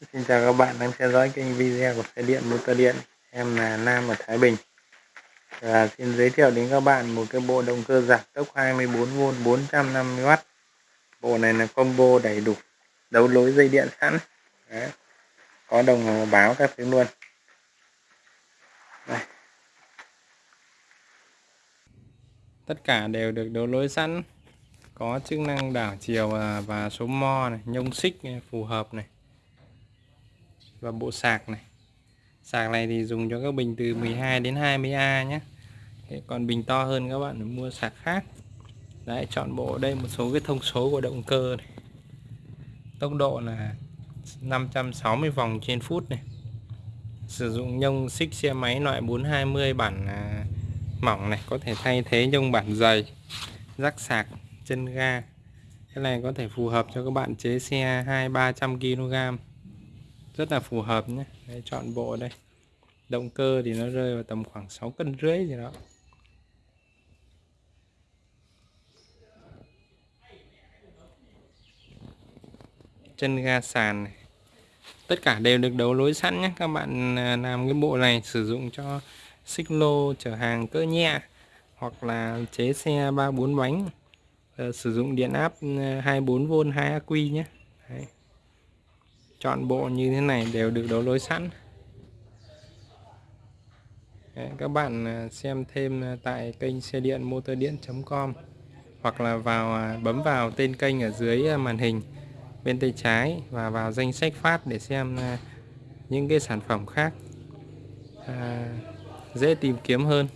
Xin chào các bạn đang theo dõi kênh video của xe điện motor điện. Em là Nam ở Thái Bình. Và Xin giới thiệu đến các bạn một cái bộ động cơ giảm tốc 24V 450W Bộ này là combo đầy đủ đấu lối dây điện sẵn. Đấy. Có đồng hồ báo các thứ luôn. Đây. Tất cả đều được đấu lối sẵn. Có chức năng đảo chiều à, và số mo này, nhông xích phù hợp này và bộ sạc này. Sạc này thì dùng cho các bình từ 12 đến 20A nhé. Còn bình to hơn các bạn mua sạc khác. Đấy chọn bộ đây một số cái thông số của động cơ này. Tốc độ là 560 vòng trên phút này. Sử dụng nhông xích xe máy loại 420 bản à, mỏng này có thể thay thế nhông bản dày rắc sạc chân ga. Cái này có thể phù hợp cho các bạn chế xe 2 300 kg rất là phù hợp nhé. Đây, chọn bộ đây. Động cơ thì nó rơi vào tầm khoảng 6 cân rưỡi gì đó. Chân ga sàn này. Tất cả đều được đấu lối sẵn nhé. Các bạn à, làm cái bộ này sử dụng cho xích lô chở hàng cỡ nhẹ hoặc là chế xe ba bốn bánh. Ờ, sử dụng điện áp 24V 2 aq nhé. Đấy chọn bộ như thế này đều được đấu lối sẵn. Đấy, các bạn à, xem thêm à, tại kênh xe điện motor điện.com hoặc là vào à, bấm vào tên kênh ở dưới màn hình bên tay trái và vào danh sách phát để xem những cái sản phẩm khác à, dễ tìm kiếm hơn.